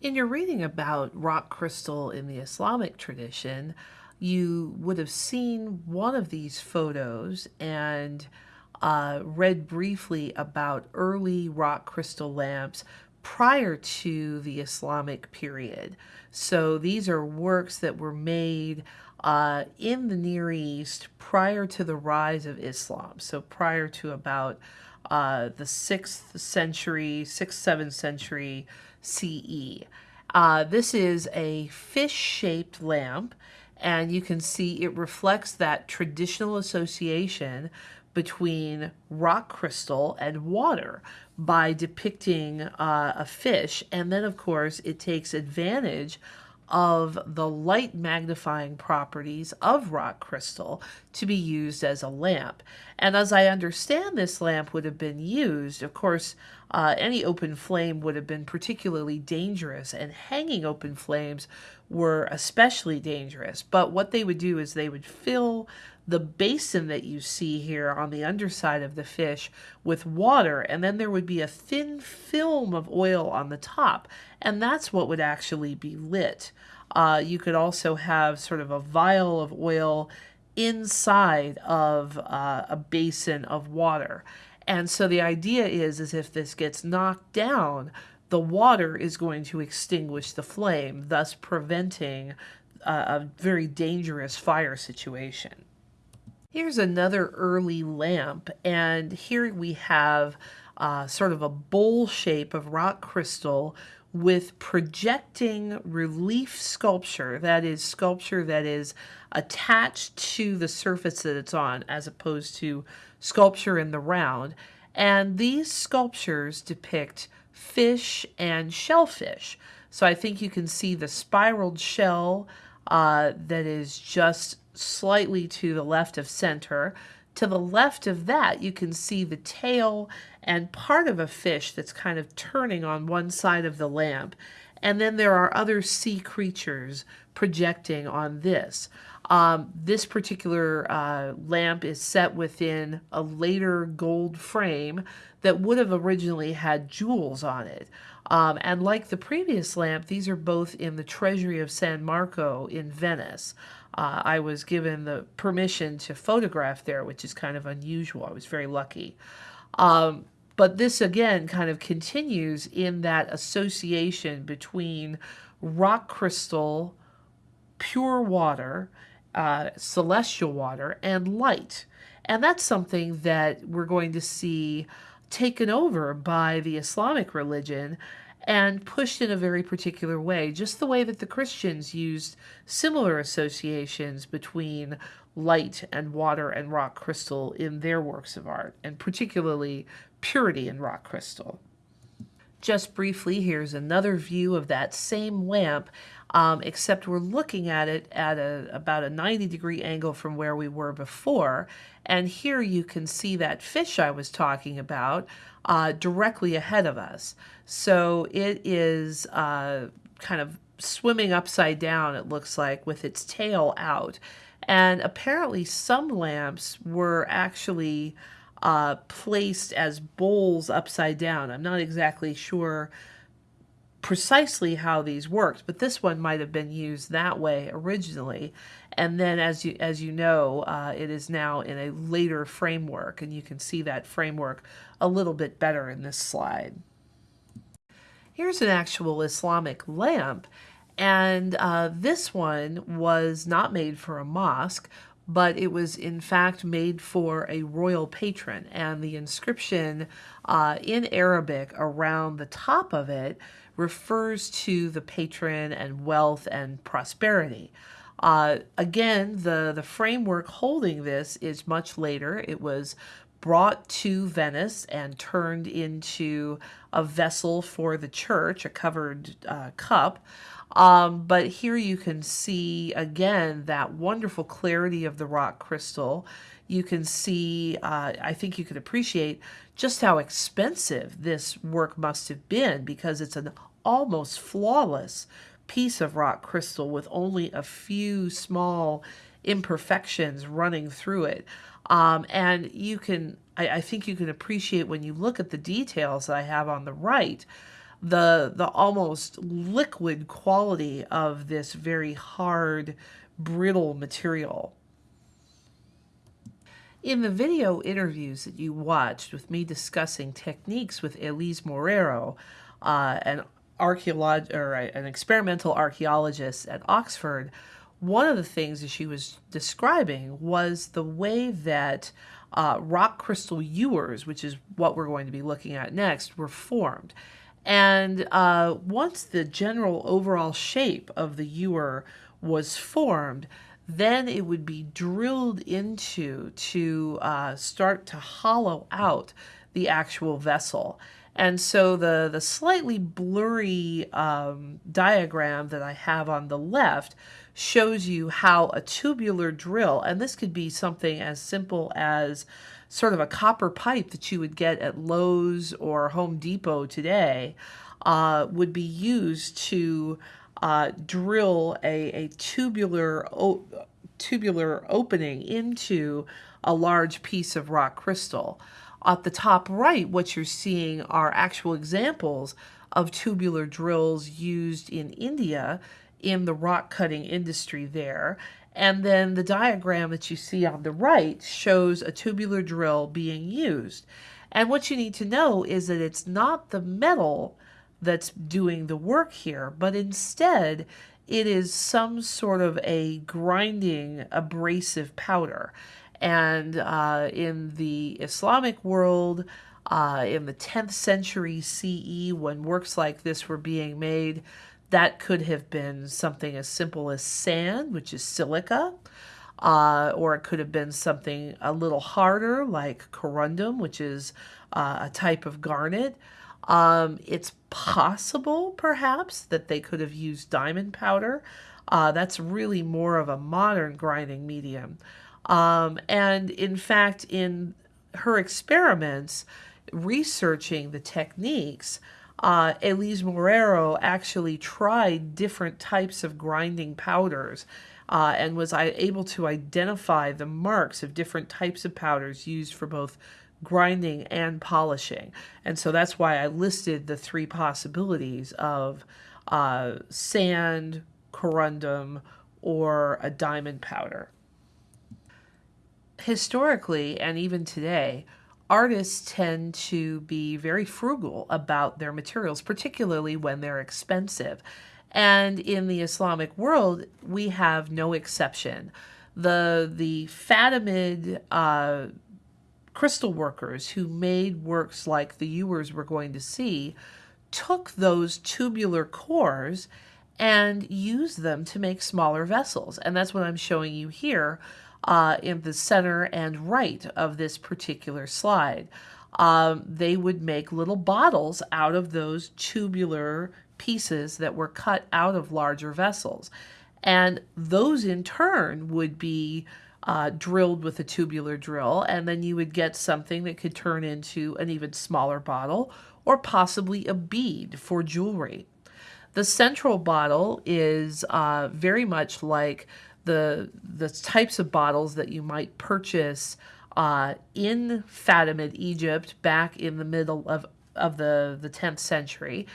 In your reading about rock crystal in the Islamic tradition, you would have seen one of these photos and uh, read briefly about early rock crystal lamps prior to the Islamic period. So these are works that were made uh, in the Near East prior to the rise of Islam. So prior to about uh, the 6th century, 6th, 7th century CE. Uh, this is a fish-shaped lamp and you can see it reflects that traditional association between rock crystal and water by depicting uh, a fish. And then, of course, it takes advantage of the light magnifying properties of rock crystal to be used as a lamp. And as I understand this lamp would have been used, of course, uh, any open flame would have been particularly dangerous, and hanging open flames were especially dangerous. But what they would do is they would fill the basin that you see here on the underside of the fish with water, and then there would be a thin film of oil on the top, and that's what would actually be lit. Uh, you could also have sort of a vial of oil inside of uh, a basin of water. And so the idea is, is if this gets knocked down, the water is going to extinguish the flame, thus preventing uh, a very dangerous fire situation. Here's another early lamp, and here we have uh, sort of a bowl shape of rock crystal with projecting relief sculpture, that is sculpture that is attached to the surface that it's on as opposed to sculpture in the round. And these sculptures depict fish and shellfish. So I think you can see the spiraled shell uh, that is just slightly to the left of center. To the left of that, you can see the tail and part of a fish that's kind of turning on one side of the lamp. And then there are other sea creatures projecting on this. Um, this particular uh, lamp is set within a later gold frame that would have originally had jewels on it. Um, and like the previous lamp, these are both in the Treasury of San Marco in Venice. Uh, I was given the permission to photograph there, which is kind of unusual. I was very lucky. Um, but this again kind of continues in that association between rock crystal, pure water, uh, celestial water, and light. And that's something that we're going to see taken over by the Islamic religion and pushed in a very particular way, just the way that the Christians used similar associations between light and water and rock crystal in their works of art, and particularly purity in rock crystal. Just briefly, here's another view of that same lamp, um, except we're looking at it at a, about a 90 degree angle from where we were before. And here you can see that fish I was talking about uh, directly ahead of us. So it is uh, kind of swimming upside down, it looks like, with its tail out. And apparently some lamps were actually uh, placed as bowls upside down. I'm not exactly sure precisely how these worked, but this one might have been used that way originally. And then as you, as you know, uh, it is now in a later framework, and you can see that framework a little bit better in this slide. Here's an actual Islamic lamp, and uh, this one was not made for a mosque, but it was in fact made for a royal patron. And the inscription uh, in Arabic around the top of it refers to the patron and wealth and prosperity. Uh, again, the, the framework holding this is much later. It was brought to Venice and turned into a vessel for the church, a covered uh, cup. Um, but here you can see again that wonderful clarity of the rock crystal. You can see, uh, I think you can appreciate just how expensive this work must have been because it's an almost flawless piece of rock crystal with only a few small imperfections running through it. Um, and you can, I, I think you can appreciate when you look at the details that I have on the right, the the almost liquid quality of this very hard, brittle material. In the video interviews that you watched with me discussing techniques with Elise Morero, uh, an archeolog or an experimental archaeologist at Oxford, one of the things that she was describing was the way that uh, rock crystal ewers, which is what we're going to be looking at next, were formed. And uh, once the general overall shape of the ewer was formed, then it would be drilled into to uh, start to hollow out the actual vessel. And so the, the slightly blurry um, diagram that I have on the left shows you how a tubular drill, and this could be something as simple as sort of a copper pipe that you would get at Lowe's or Home Depot today, uh, would be used to uh, drill a, a tubular tubular opening into a large piece of rock crystal. At the top right, what you're seeing are actual examples of tubular drills used in India in the rock cutting industry there. And then the diagram that you see on the right shows a tubular drill being used. And what you need to know is that it's not the metal that's doing the work here, but instead it is some sort of a grinding abrasive powder. And uh, in the Islamic world, uh, in the 10th century CE, when works like this were being made, that could have been something as simple as sand, which is silica, uh, or it could have been something a little harder like corundum, which is uh, a type of garnet. Um, it's possible, perhaps, that they could have used diamond powder. Uh, that's really more of a modern grinding medium. Um, and in fact, in her experiments, researching the techniques, uh, Elise Morero actually tried different types of grinding powders uh, and was able to identify the marks of different types of powders used for both grinding and polishing. And so that's why I listed the three possibilities of uh, sand, corundum, or a diamond powder. Historically, and even today, artists tend to be very frugal about their materials, particularly when they're expensive. And in the Islamic world, we have no exception. The, the Fatimid uh, crystal workers who made works like the ewers we're going to see took those tubular cores and used them to make smaller vessels. And that's what I'm showing you here uh, in the center and right of this particular slide. Um, they would make little bottles out of those tubular pieces that were cut out of larger vessels. And those in turn would be uh, drilled with a tubular drill, and then you would get something that could turn into an even smaller bottle or possibly a bead for jewelry. The central bottle is uh, very much like the, the types of bottles that you might purchase uh, in Fatimid Egypt back in the middle of, of the, the 10th century.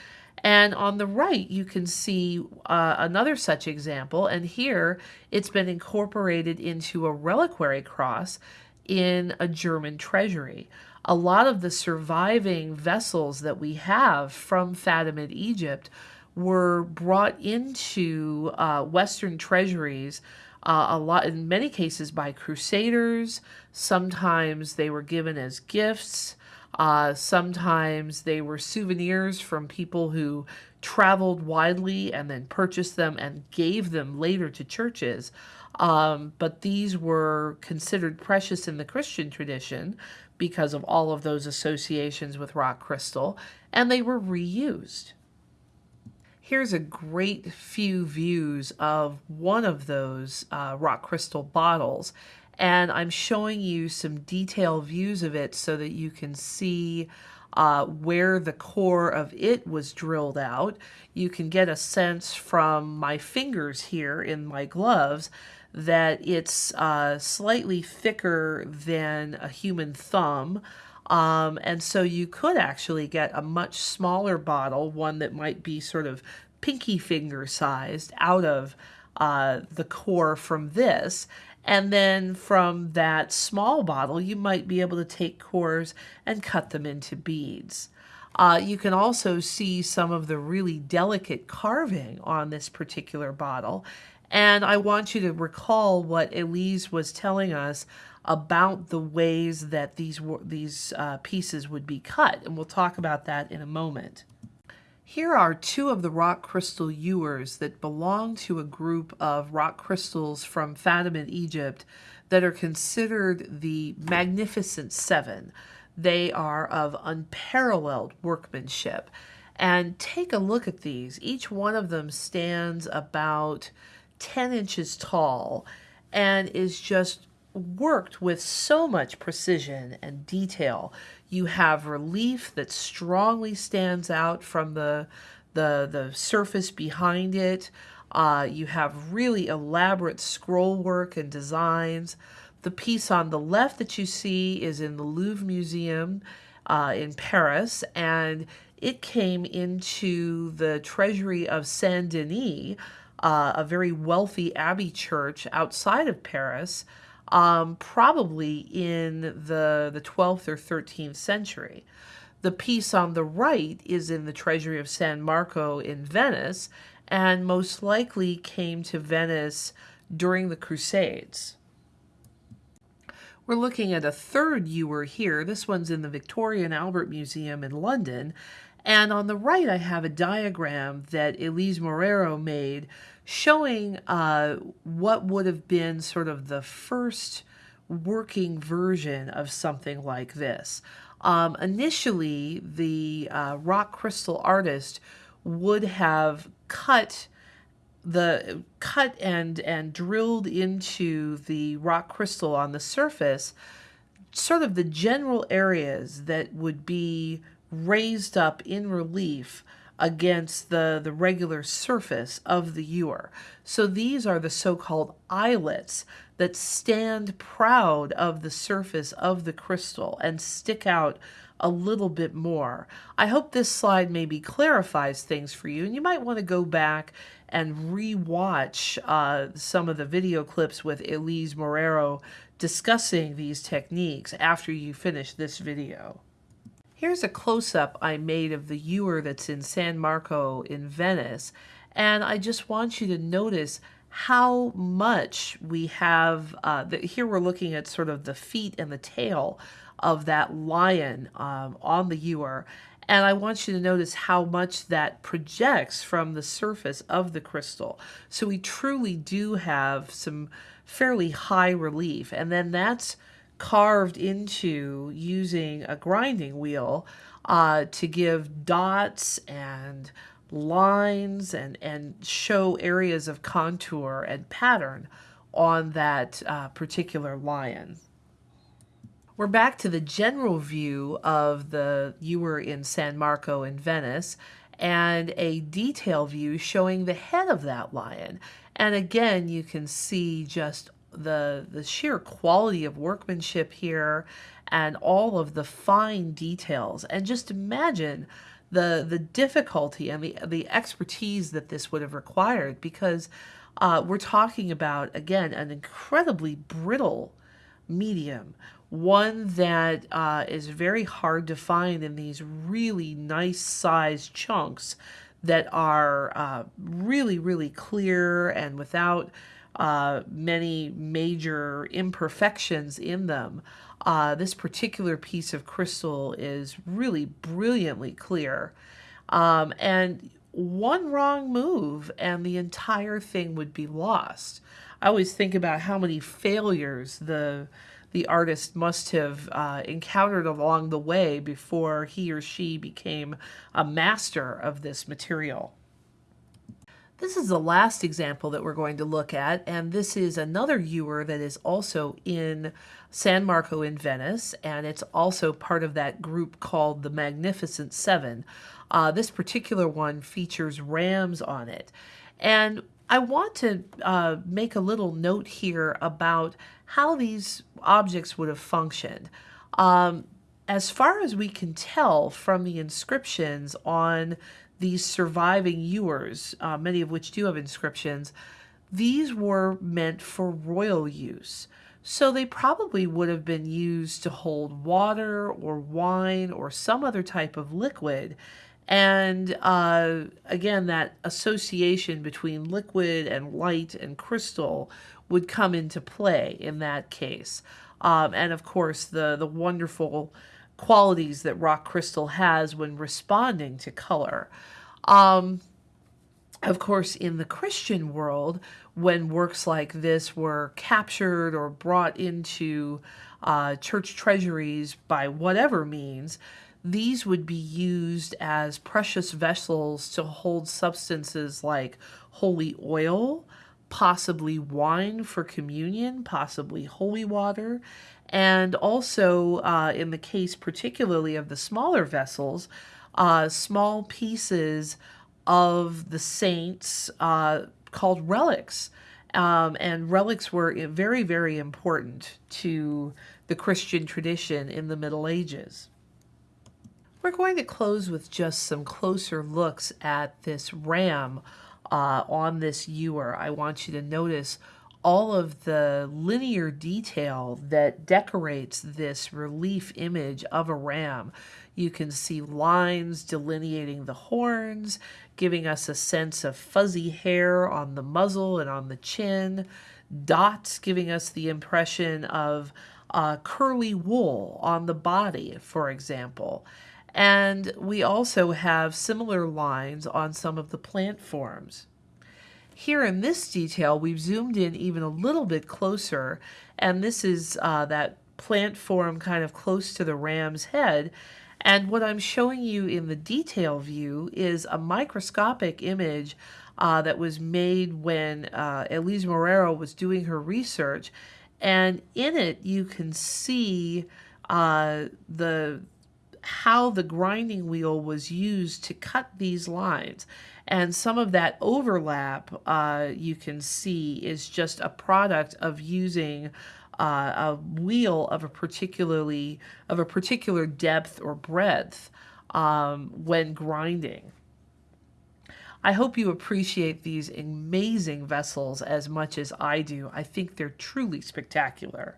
And on the right, you can see uh, another such example. And here it's been incorporated into a reliquary cross in a German treasury. A lot of the surviving vessels that we have from Fatimid Egypt were brought into uh, Western treasuries uh, a lot in many cases by crusaders sometimes they were given as gifts uh, sometimes they were souvenirs from people who traveled widely and then purchased them and gave them later to churches. Um, but these were considered precious in the Christian tradition because of all of those associations with rock crystal, and they were reused. Here's a great few views of one of those uh, rock crystal bottles and I'm showing you some detailed views of it so that you can see uh, where the core of it was drilled out. You can get a sense from my fingers here in my gloves that it's uh, slightly thicker than a human thumb. Um, and so you could actually get a much smaller bottle, one that might be sort of pinky finger sized, out of uh, the core from this. And then from that small bottle, you might be able to take cores and cut them into beads. Uh, you can also see some of the really delicate carving on this particular bottle. And I want you to recall what Elise was telling us about the ways that these, these uh, pieces would be cut. And we'll talk about that in a moment. Here are two of the rock crystal ewers that belong to a group of rock crystals from Fatimid Egypt, that are considered the Magnificent Seven. They are of unparalleled workmanship. And take a look at these. Each one of them stands about 10 inches tall and is just worked with so much precision and detail. You have relief that strongly stands out from the, the, the surface behind it. Uh, you have really elaborate scroll work and designs. The piece on the left that you see is in the Louvre Museum uh, in Paris, and it came into the treasury of Saint Denis, uh, a very wealthy abbey church outside of Paris, um, probably in the, the 12th or 13th century. The piece on the right is in the treasury of San Marco in Venice, and most likely came to Venice during the Crusades. We're looking at a third ewer here. This one's in the Victoria and Albert Museum in London. And on the right, I have a diagram that Elise Morero made showing uh, what would have been sort of the first working version of something like this. Um, initially, the uh, rock crystal artist would have cut the cut and and drilled into the rock crystal on the surface sort of the general areas that would be raised up in relief against the, the regular surface of the ewer. So these are the so-called eyelets that stand proud of the surface of the crystal and stick out a little bit more. I hope this slide maybe clarifies things for you and you might want to go back and re-watch uh, some of the video clips with Elise Morero discussing these techniques after you finish this video. Here's a close-up I made of the ewer that's in San Marco in Venice, and I just want you to notice how much we have, uh, the, here we're looking at sort of the feet and the tail of that lion um, on the ewer, and I want you to notice how much that projects from the surface of the crystal. So we truly do have some fairly high relief, and then that's carved into using a grinding wheel uh, to give dots and lines and, and show areas of contour and pattern on that uh, particular lion. We're back to the general view of the ewer in San Marco in Venice and a detail view showing the head of that lion. And again, you can see just the the sheer quality of workmanship here and all of the fine details. And just imagine the the difficulty and the the expertise that this would have required because uh, we're talking about again an incredibly brittle medium one that uh, is very hard to find in these really nice sized chunks that are uh, really really clear and without uh, many major imperfections in them. Uh, this particular piece of crystal is really brilliantly clear. Um, and one wrong move and the entire thing would be lost. I always think about how many failures the the artist must have uh, encountered along the way before he or she became a master of this material. This is the last example that we're going to look at, and this is another ewer that is also in San Marco in Venice, and it's also part of that group called the Magnificent Seven. Uh, this particular one features rams on it. And I want to uh, make a little note here about how these objects would have functioned. Um, as far as we can tell from the inscriptions on these surviving ewers, uh, many of which do have inscriptions, these were meant for royal use. So they probably would have been used to hold water or wine or some other type of liquid. And uh, again, that association between liquid and light and crystal would come into play in that case. Um, and of course, the, the wonderful qualities that rock crystal has when responding to color. Um, of course, in the Christian world, when works like this were captured or brought into uh, church treasuries by whatever means, these would be used as precious vessels to hold substances like holy oil, possibly wine for communion, possibly holy water, and also uh, in the case particularly of the smaller vessels, uh, small pieces of the saints uh, called relics. Um, and relics were very, very important to the Christian tradition in the Middle Ages. We're going to close with just some closer looks at this ram uh, on this ewer. I want you to notice all of the linear detail that decorates this relief image of a ram. You can see lines delineating the horns, giving us a sense of fuzzy hair on the muzzle and on the chin, dots giving us the impression of uh, curly wool on the body, for example. And we also have similar lines on some of the plant forms. Here in this detail, we've zoomed in even a little bit closer, and this is uh, that plant form kind of close to the ram's head. And what I'm showing you in the detail view is a microscopic image uh, that was made when uh, Elise Morero was doing her research. And in it, you can see uh, the how the grinding wheel was used to cut these lines. And some of that overlap uh, you can see is just a product of using uh, a wheel of a particularly of a particular depth or breadth um, when grinding. I hope you appreciate these amazing vessels as much as I do. I think they're truly spectacular.